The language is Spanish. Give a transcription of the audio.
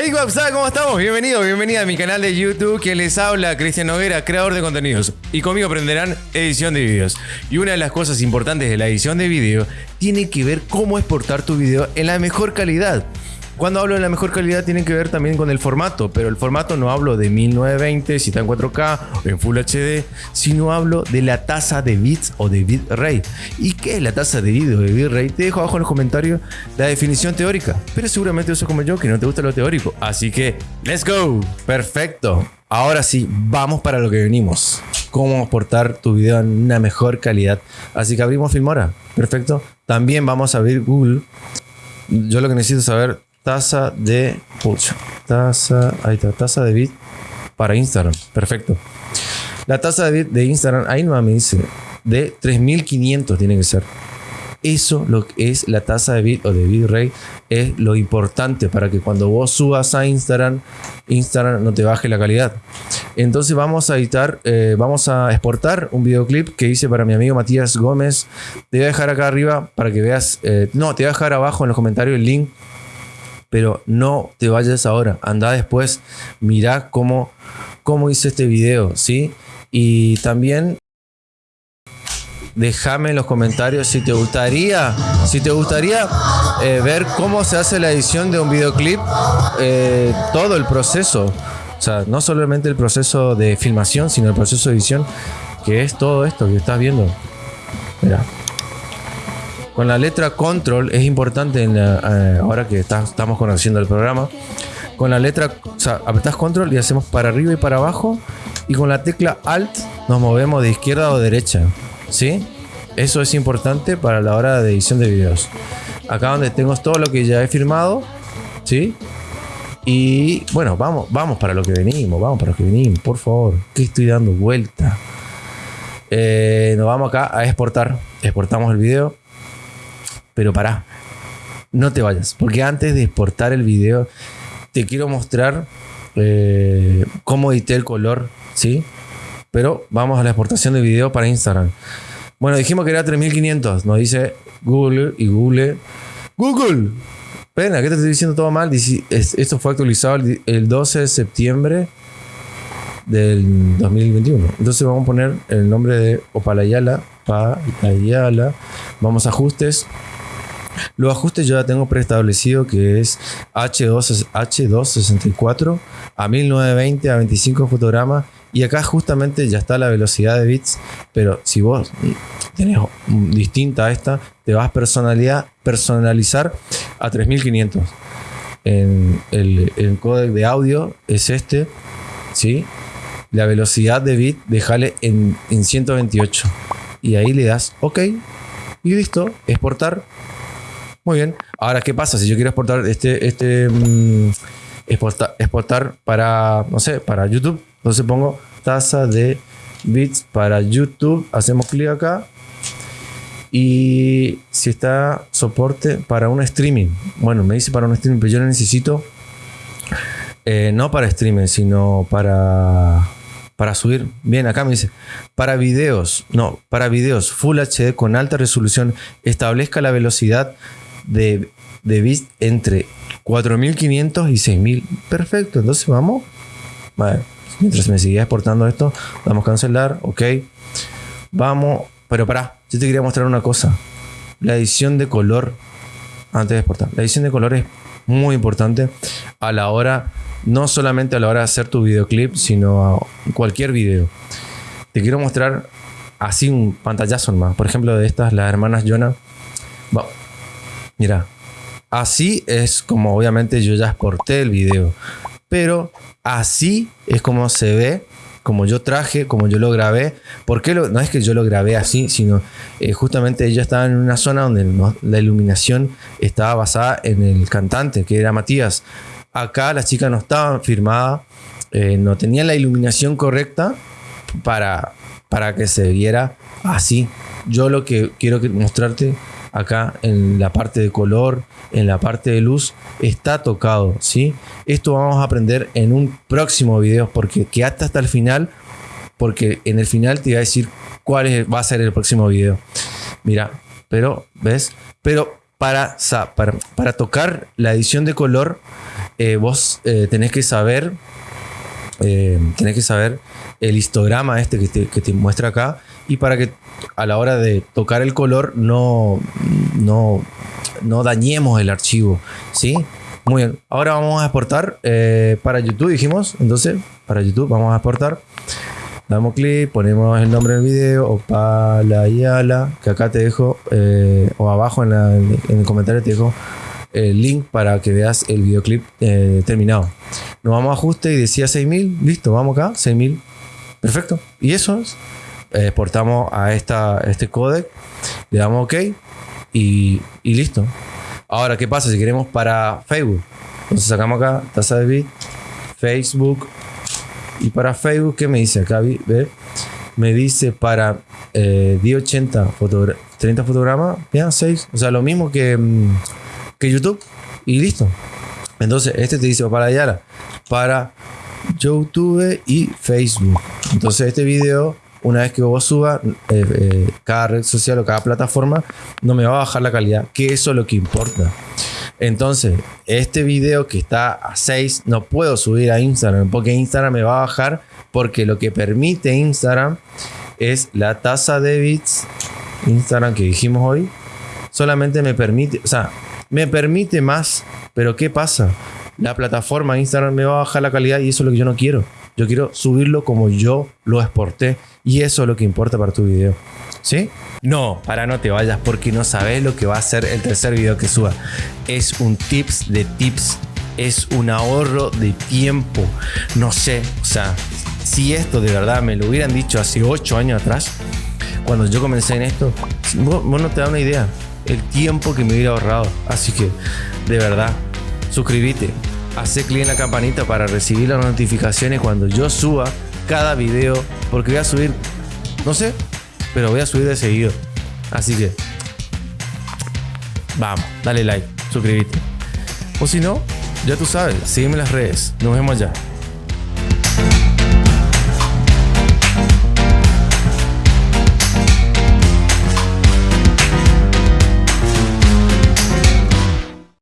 Hey, WhatsApp, ¿cómo estamos? Bienvenido, bienvenida a mi canal de YouTube que les habla Cristian Noguera, creador de contenidos. Y conmigo aprenderán edición de videos. Y una de las cosas importantes de la edición de video tiene que ver cómo exportar tu video en la mejor calidad. Cuando hablo de la mejor calidad tiene que ver también con el formato, pero el formato no hablo de 1920 si está en 4K o en Full HD, sino hablo de la tasa de bits o de bitrate. ¿Y qué es la tasa de bits o de bitrate? Te dejo abajo en los comentarios la definición teórica, pero seguramente eso como yo que no te gusta lo teórico, así que let's go. Perfecto. Ahora sí, vamos para lo que venimos. Cómo exportar tu video en una mejor calidad. Así que abrimos Filmora. Perfecto. También vamos a abrir Google. Yo lo que necesito saber tasa de pucha, tasa, ahí está, tasa de bit para Instagram. Perfecto. La tasa de bit de Instagram, ahí no me dice, de 3500 tiene que ser. Eso lo que es la tasa de bit o de bitrate es lo importante para que cuando vos subas a Instagram, Instagram no te baje la calidad. Entonces vamos a editar, eh, vamos a exportar un videoclip que hice para mi amigo Matías Gómez. Te voy a dejar acá arriba para que veas, eh, no, te voy a dejar abajo en los comentarios el link pero no te vayas ahora, anda después, mira cómo, cómo hice este video, ¿sí? Y también déjame en los comentarios si te gustaría, si te gustaría eh, ver cómo se hace la edición de un videoclip, eh, todo el proceso, o sea, no solamente el proceso de filmación, sino el proceso de edición, que es todo esto que estás viendo. Mira. Con la letra control es importante eh, ahora que estamos conociendo el programa. Con la letra, o sea, apretás control y hacemos para arriba y para abajo. Y con la tecla alt nos movemos de izquierda o derecha. ¿Sí? Eso es importante para la hora de edición de videos. Acá donde tengo todo lo que ya he firmado. ¿Sí? Y bueno, vamos, vamos para lo que venimos, vamos para lo que venimos, por favor. Que estoy dando vuelta. Eh, nos vamos acá a exportar. Exportamos el video. Pero pará, no te vayas, porque antes de exportar el video, te quiero mostrar eh, cómo edité el color, ¿sí? Pero vamos a la exportación de video para Instagram. Bueno, dijimos que era 3500, nos dice Google y Google. Google, pena, ¿qué te estoy diciendo todo mal? Esto fue actualizado el 12 de septiembre del 2021. Entonces vamos a poner el nombre de Opalayala, Palayala. Vamos a ajustes, los ajustes yo ya tengo preestablecido que es H2, H264 a 1920 a 25 fotogramas y acá justamente ya está la velocidad de bits, pero si vos tenés distinta a esta, te vas a personalizar a 3500. En el, el de audio es este, ¿sí? La velocidad de bit, déjale en, en 128. Y ahí le das OK y listo, exportar muy bien. Ahora, ¿qué pasa si yo quiero exportar este, este mm, exportar, para, no sé, para YouTube? Entonces pongo tasa de bits para YouTube. Hacemos clic acá. Y si está soporte para un streaming. Bueno, me dice para un streaming, pero yo lo necesito eh, no para streaming, sino para para subir. Bien, acá me dice, para videos, no, para videos Full HD con alta resolución, establezca la velocidad de, de bits entre 4500 y 6000. Perfecto, entonces vamos. mientras me sigue exportando esto, vamos a cancelar, ok. Vamos, pero para yo te quería mostrar una cosa. La edición de color antes de exportar. La edición de color es muy importante a la hora, no solamente a la hora de hacer tu videoclip, sino a cualquier video. Te quiero mostrar así un pantallazo más. Por ejemplo, de estas, las hermanas Jonah. Mira, así es como obviamente yo ya exporté el video. Pero así es como se ve, como yo traje, como yo lo grabé. Porque no es que yo lo grabé así, sino eh, justamente ella estaba en una zona donde la iluminación estaba basada en el cantante, que era Matías. Acá la chica no estaba firmada, eh, no tenía la iluminación correcta para, para que se viera así. Yo lo que quiero mostrarte acá en la parte de color, en la parte de luz, está tocado, ¿sí? Esto vamos a aprender en un próximo video porque quédate hasta el final porque en el final te voy a decir cuál va a ser el próximo video. Mira, pero, ¿ves? Pero para, para, para tocar la edición de color eh, vos eh, tenés que saber, eh, tenés que saber el histograma este que te, que te muestra acá y para que a la hora de tocar el color no, no, no dañemos el archivo, ¿sí? Muy bien, ahora vamos a exportar eh, para YouTube, dijimos, entonces para YouTube vamos a exportar. Damos clic, ponemos el nombre del video, Opala Yala, que acá te dejo, eh, o abajo en, la- en el comentario te dejo el link para que veas el videoclip eh, terminado. Nos vamos a ajuste y decía 6000, listo, vamos acá, 6000, perfecto. Y eso es, eh, exportamos a esta, este codec, le damos OK y, y listo. Ahora, ¿qué pasa si queremos para Facebook? Entonces sacamos acá, tasa de bit, Facebook, y para Facebook, ¿qué me dice acá? ¿Ve? Me dice para eh, 1080 fotogra- 30 fotogramas, ya 6. O sea, lo mismo que, mm, que YouTube. Y listo. Entonces, este te dice para Yara, para YouTube y Facebook. Entonces, este video, una vez que vos subas, eh, eh, cada red social o cada plataforma, no me va a bajar la calidad, que eso es lo que importa. Entonces, este video que está a 6 no puedo subir a Instagram porque Instagram me va a bajar porque lo que permite Instagram es la tasa de bits Instagram que dijimos hoy solamente me permite, o sea, me permite más, pero ¿qué pasa? La plataforma Instagram me va a bajar la calidad y eso es lo que yo no quiero. Yo quiero subirlo como yo lo exporté y eso es lo que importa para tu video. ¿Sí? No, para no te vayas porque no sabes lo que va a ser el tercer video que suba. Es un tips de tips, es un ahorro de tiempo. No sé, o sea, si esto de verdad me lo hubieran dicho hace 8 años atrás, cuando yo comencé en esto, vos, no te da una idea el tiempo que me hubiera ahorrado. Así que, de verdad, suscríbete, hace clic en la campanita para recibir las notificaciones cuando yo suba cada video, porque voy a subir, no sé, pero voy a subir de seguido. Así que, vamos, dale like, suscríbete. O si no, ya tú sabes, sígueme en las redes. Nos vemos allá.